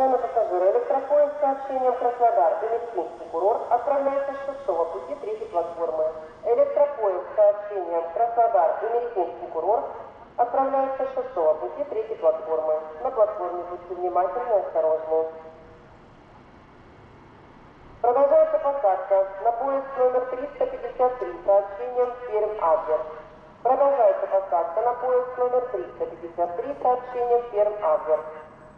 Уважаемые пассажиры, электропоезд с сообщением Краснодар, Бенефинский курорт отправляется с шестого пути третьей платформы. Электропоезд с сообщением Краснодар, Бенефинский курорт отправляется с шестого пути третьей платформы. На платформе будьте внимательны и осторожны. Продолжается посадка на поезд номер 353 с сообщением Перм-Адлер. Продолжается посадка на поезд номер 353 с сообщением Перм-Адлер.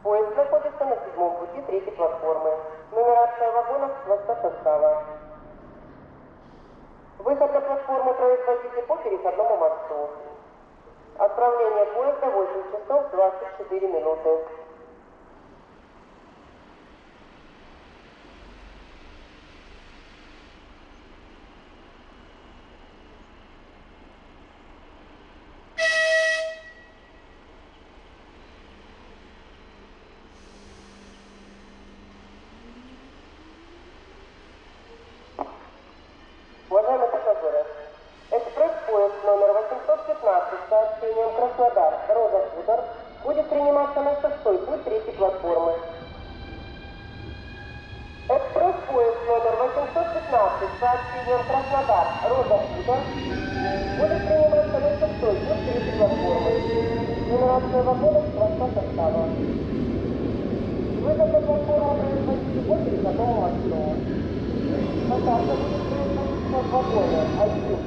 Поезд находится на седьмом пути третьей платформы. Нумерация вагонов хвоста состава. Выход на платформу производите по переходному мосту. Отправление поезда 8 часов 24 минуты. стадион Краснодар «Роза будет приниматься на шестой год третьей платформы. Нумерация вагонов проста состава. Высота платформы производится 8 готового основа. Поставка будет производиться в вагоне 1